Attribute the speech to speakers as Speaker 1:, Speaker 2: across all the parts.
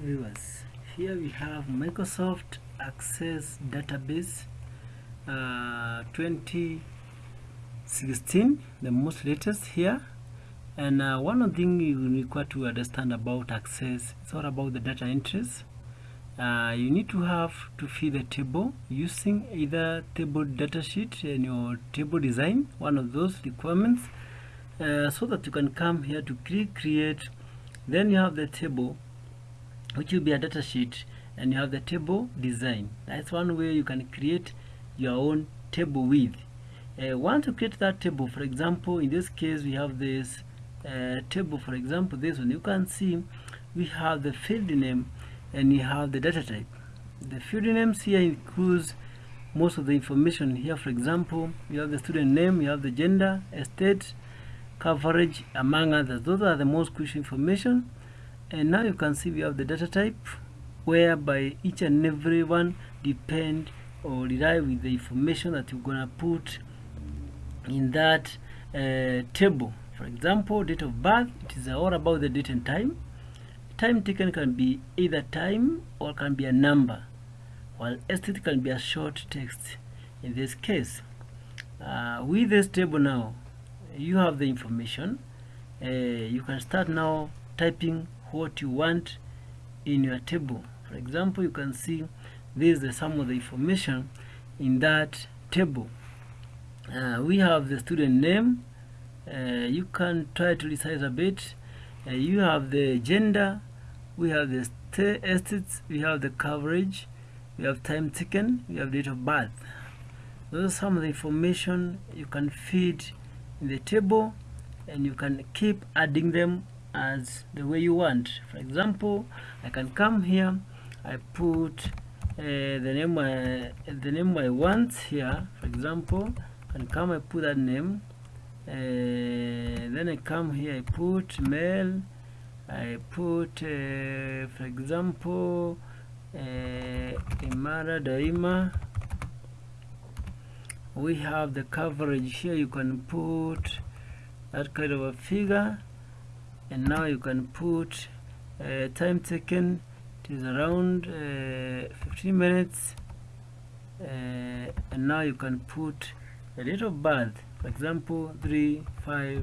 Speaker 1: viewers. Here we have Microsoft Access Database uh, 2016 the most latest here. And uh, one of the thing you require to understand about Access it's all about the data entries. Uh, you need to have to feed the table using either table datasheet and your table design one of those requirements uh, so that you can come here to click create. Then you have the table which will be a data sheet and you have the table design. That's one way you can create your own table with. Uh, once you create that table for example in this case we have this uh, table for example this one. You can see we have the field name and you have the data type. The field names here includes most of the information here. For example you have the student name you have the gender estate coverage among others. Those are the most crucial information and now you can see we have the data type whereby each and every one depend or rely with the information that you're gonna put in that uh, table. For example date of birth it is all about the date and time. Time taken can be either time or can be a number while estate can be a short text. In this case uh, with this table now you have the information. Uh, you can start now typing what you want in your table. For example you can see this is sum of the information in that table. Uh, we have the student name. Uh, you can try to resize a bit. Uh, you have the gender. We have the estates. We have the coverage. We have time taken. We have date of birth. Those are some of the information you can feed in the table and you can keep adding them as the way you want. For example I can come here I put uh, the name I, the name I want here for example and come I put that name. Uh, then I come here I put male I put uh, for example uh, Imara Daima. We have the coverage here. You can put that kind of a figure and now you can put uh, time taken it is around uh, 15 minutes. Uh, and now you can put a of birth for example 3 5 uh,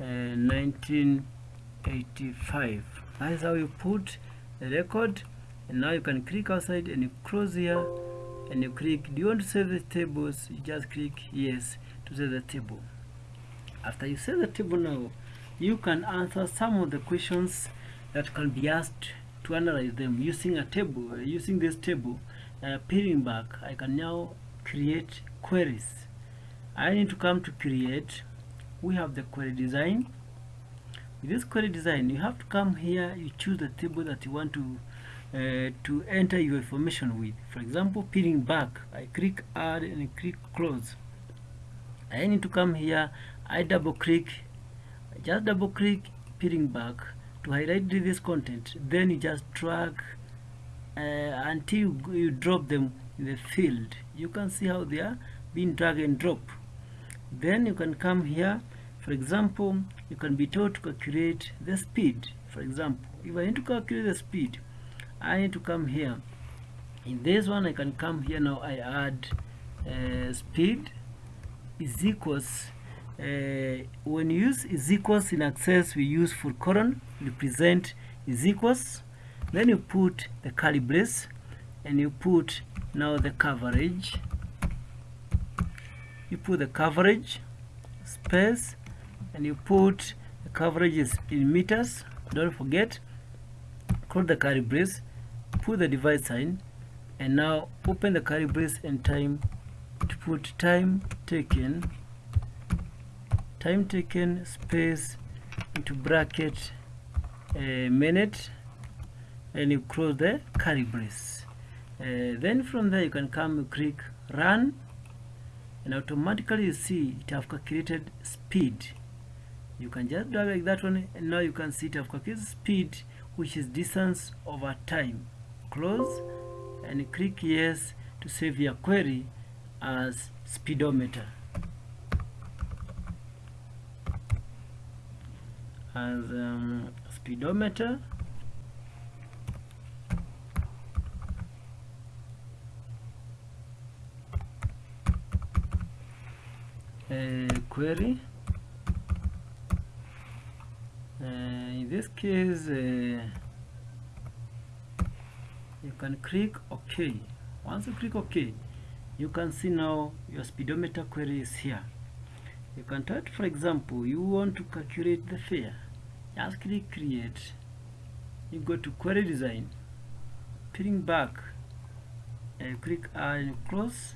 Speaker 1: 1985 that's how you put the record. And now you can click outside and you close here. And you click do you want to save the tables? You just click yes to save the table. After you save the table now you can answer some of the questions that can be asked to analyze them using a table uh, using this table uh, back. I can now create queries. I need to come to create. We have the query design. With this query design you have to come here you choose the table that you want to uh, to enter your information with. For example peering back I click add and click close. I need to come here I double click just double click peering back to highlight this content. Then you just drag uh, until you, you drop them in the field. You can see how they are being drag and drop. Then you can come here. For example you can be told to calculate the speed. For example if I need to calculate the speed I need to come here. In this one I can come here now I add uh, speed is equals uh, when you use is equals in access we use full colon represent is equals then you put the curly brace and you put now the coverage. You put the coverage space and you put the coverage is in meters. Don't forget close the curly brace put the divide sign and now open the curly brace and time to put time taken time taken space into bracket a minute and you close the curly brace. Uh, then from there you can come click run and automatically you see it have calculated speed. You can just drag like that one and now you can see it have calculated speed which is distance over time. Close and click yes to save your query as speedometer as um, speedometer. A query. Uh, in this case you can click OK. Once you click OK you can see now your speedometer query is here. You can type for example you want to calculate the fare just click create you go to query design peeling back and click add and close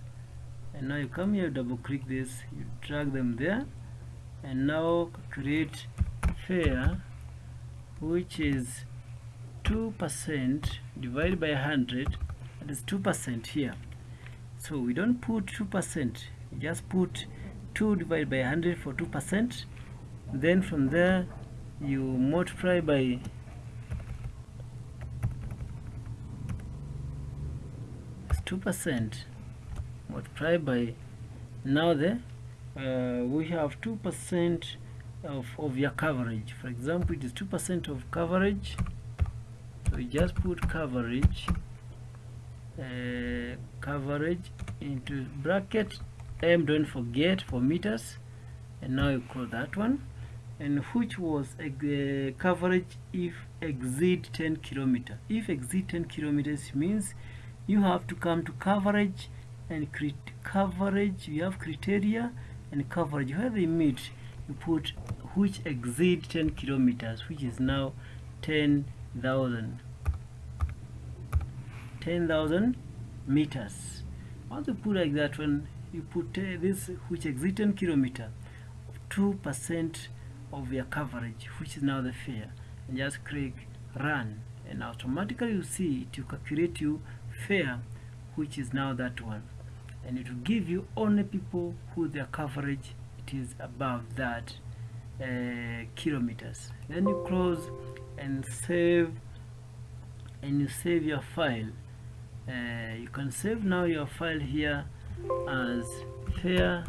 Speaker 1: and now you come here double click this you drag them there and now create fare which is 2% divided by 100 that is 2% here. So we don't put 2% we just put 2 divided by 100 for 2% then from there you multiply by two percent multiply by now the uh, we have two percent of, of your coverage. For example it is two percent of coverage. So you just put coverage uh, coverage into bracket. M don't forget for meters. And now you call that one and which was a coverage if exceed 10 kilometer. If exceed 10 kilometers means you have to come to coverage and coverage you have criteria and coverage. Where they meet you put which exceed 10 kilometers which is now 10,000 10,000 meters. Once you put like that one you put uh, this which exceed 10 kilometer 2 percent of your coverage which is now the fare and just click run and automatically you see it will calculate you fare which is now that one. And it will give you only people who their coverage it is above that uh, kilometers. Then you close and save and you save your file. Uh, you can save now your file here as fare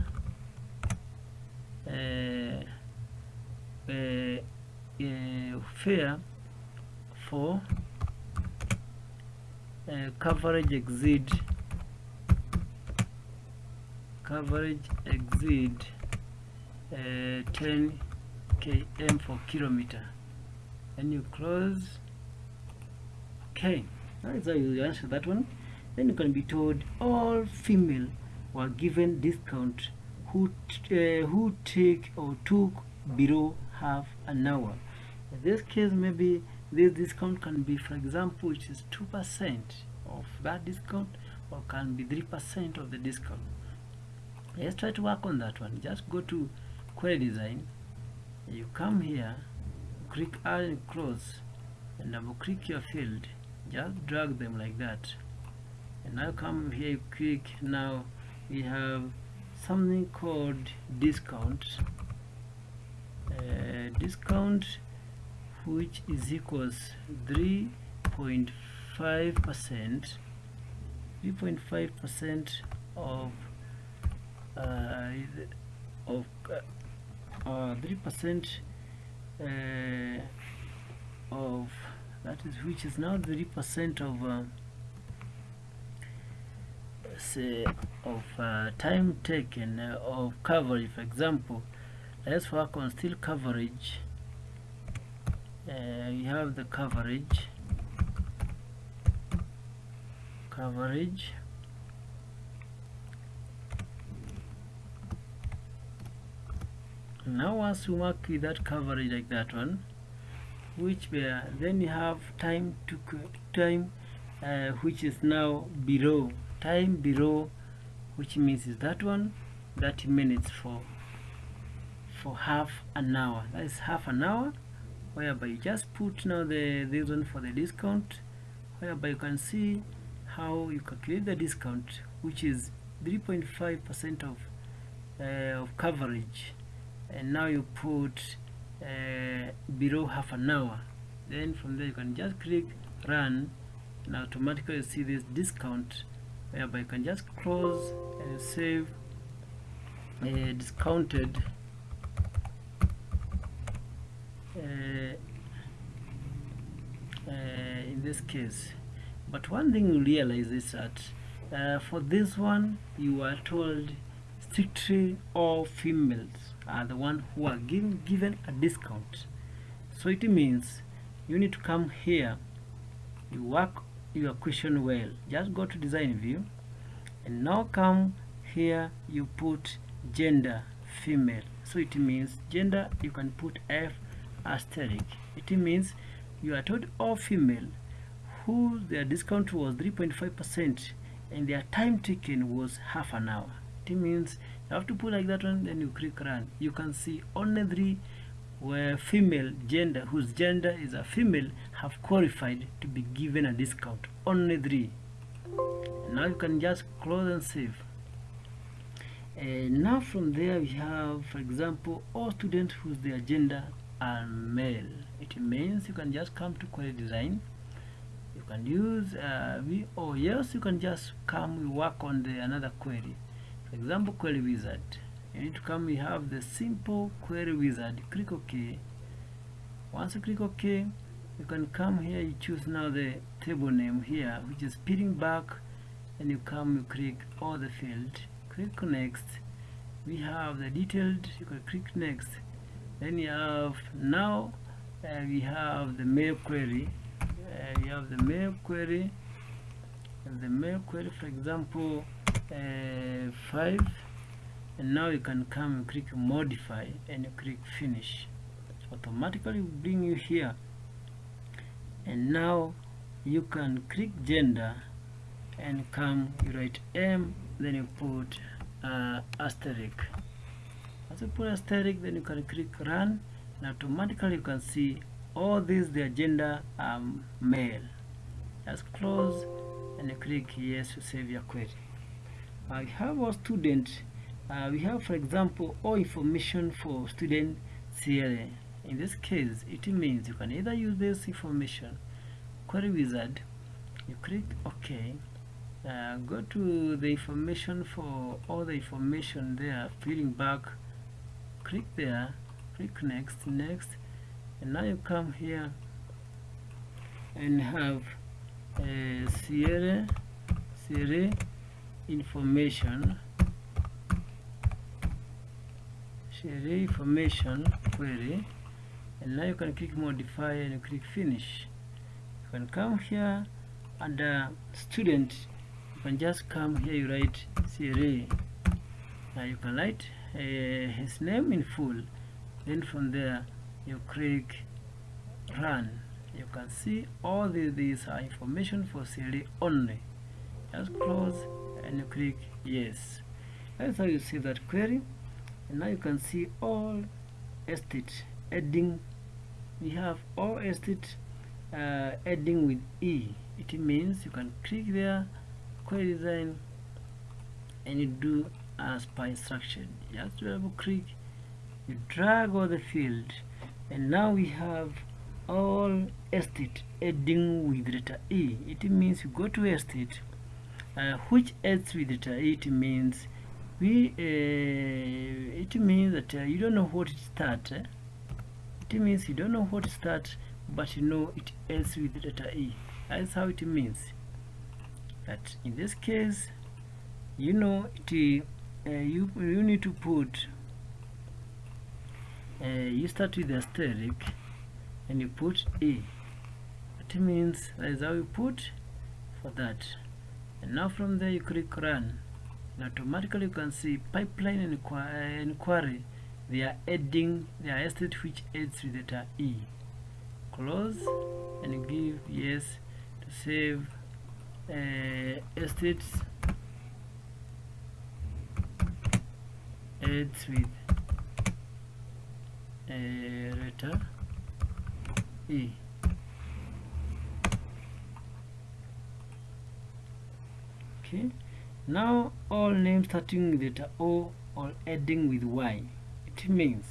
Speaker 1: uh, uh, uh, fare for uh, coverage exceed coverage exceed uh, 10 km for kilometer. And you close okay. That's how you answer that one. Then you can be told all female were given discount who uh, who take or took below half an hour. In this case maybe this discount can be for example which is 2% of that discount or can be 3% of the discount. Let's try to work on that one. Just go to query design. You come here click add and close and double click your field. Just drag them like that. And now come here you click. Now we have something called discount discount which is equals 3.5 percent 3.5 percent of uh, of uh, three percent uh, of that is which is now three percent of uh, say of uh, time taken uh, of coverage for example let's work on still coverage. Uh, you have the coverage. Coverage. Now once you mark with that coverage like that one which where then you have time to time uh, which is now below. Time below which means is that one 30 minutes for for half an hour. That is half an hour whereby you just put now the reason for the discount whereby you can see how you calculate the discount which is 3.5 percent of uh, of coverage. And now you put uh, below half an hour. Then from there you can just click run and automatically you see this discount whereby you can just close and save uh, discounted uh, uh, in this case. But one thing you realize is that uh, for this one you are told strictly all females are the one who are given given a discount. So it means you need to come here you work your question well just go to design view and now come here you put gender female. So it means gender you can put f asterisk. It means you are told all female who their discount was 3.5 percent and their time taken was half an hour. It means you have to put like that one then you click run. You can see only three where female gender whose gender is a female have qualified to be given a discount. Only three. Now you can just close and save. And now from there we have for example all students whose their gender are male. It means you can just come to query design you can use uh, we or yes you can just come we work on the another query. For example query wizard. You need to come we have the simple query wizard. Click ok. Once you click ok you can come here you choose now the table name here which is peeling back and you come you click all the field. Click next. We have the detailed you can click next. Then you have now uh, we have the male query uh, we have the male query. The male query for example uh, 5 and now you can come and click modify and you click finish. Automatically bring you here. And now you can click gender and come you write M then you put uh, asterisk. As you put asterisk then you can click run and automatically you can see all these their gender are male just close and click yes to save your query. I have a student. Uh, we have for example all information for student CLA in this case it means you can either use this information query wizard you click OK. Uh, go to the information for all the information there peeling back click there click next next and now you come here and have a Sierra Sierra information. Sierra information query. And now you can click modify and click finish. You can come here under student. You can just come here you write Sierra now you can write uh, his name in full. Then from there you click run you can see all the, these are information for Siri only. Just close and you click yes. That's how you see that query. And now you can see all estate adding we have all estate uh, adding with E. It means you can click there query design and you do as per instruction. Just double click you drag all the field and now we have all estate adding with letter E it means you go to estate uh, which adds with letter E it means we uh, it means that uh, you don't know what it start eh? it means you don't know what start but you know it ends with letter E that's how it means. That in this case you know it uh, you you need to put uh, you start with the asterisk and you put E. It means that is how you put for that. And now from there you click run. And automatically you can see pipeline and inqu inquiry. They are adding their estate which adds with letter E. Close and give yes to save uh, estates adds with letter E. Okay. Now all names starting with letter O or ending with Y. It means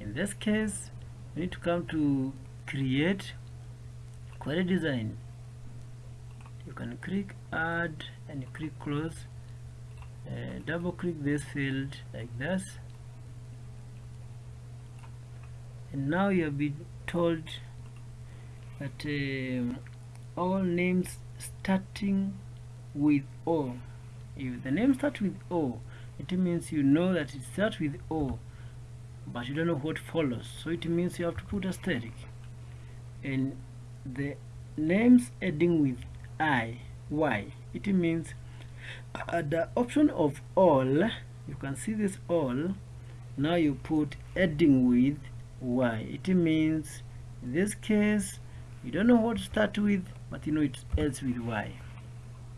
Speaker 1: in this case we need to come to create query design. You can click add and click close. Uh, double click this field like this and now you have been told that um, all names starting with O. If the name starts with O it means you know that it starts with O but you don't know what follows. So it means you have to put asterisk. And the names ending with I Y it means at the option of all you can see this all. Now you put ending with Y it means in this case you don't know what to start with but you know it ends with Y.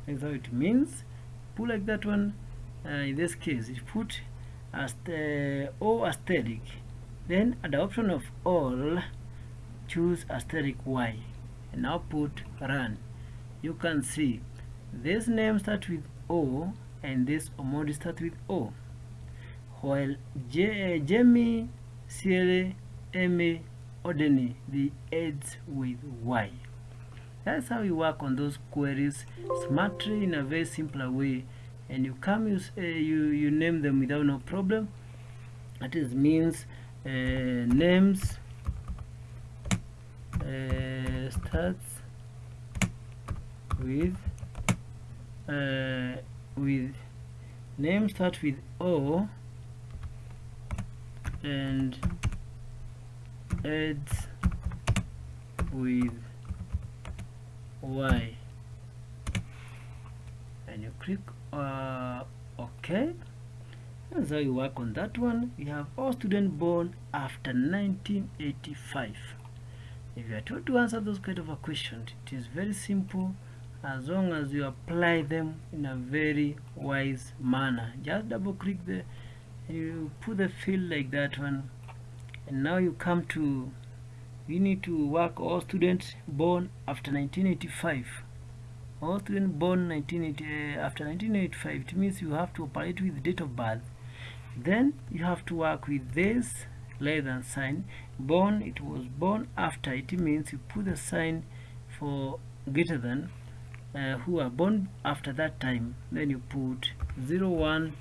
Speaker 1: That's how it means. Put like that one uh, in this case you put as the O asterisk. Then at the option of all choose asterisk Y. And now put run. You can see this name starts with O and this Omondi starts with O. While J uh, Jamie Sierra Emmy Odeni the ends with Y. That's how you work on those queries smartly in a very simpler way. And you come use uh, you you name them without no problem. That is means uh, names uh, starts with with name starts with O and ends with Y. And you click uh, OK. That's how you work on that one. You have all students born after 1985 if you are told to answer those kind of a question it is very simple as long as you apply them in a very wise manner. Just double click the you put the field like that one and now you come to you need to work all students born after 1985 all students born 1980, uh, after 1985 it means you have to operate with the date of birth. Then you have to work with this less than sign. Born it was born after it means you put the sign for greater than uh, who are born after that time. Then you put 01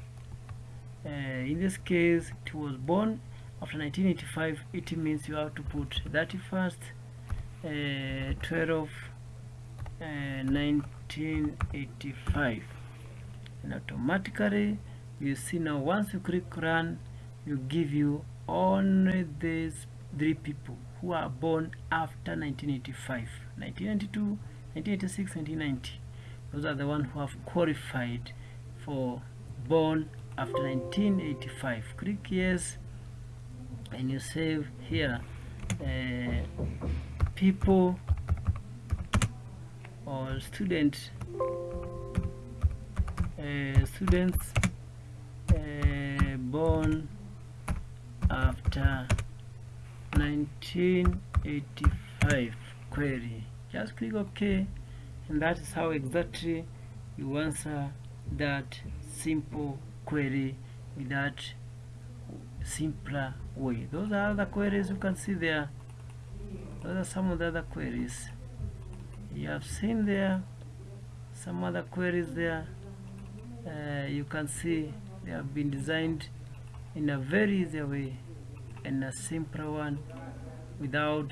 Speaker 1: uh, in this case it was born after 1985 it means you have to put 31st uh, 12 uh, 1985 and automatically you see now once you click run you give you only these three people who are born after 1985 1992 1986 1990 those are the ones who have qualified for born after 1985 click yes and you save here uh, people or student uh, students uh, born after 1985 query. Just click ok and that is how exactly you answer that simple query with that simpler way those are other queries you can see there those are some of the other queries you have seen there some other queries there uh, you can see they have been designed in a very easy way and a simpler one without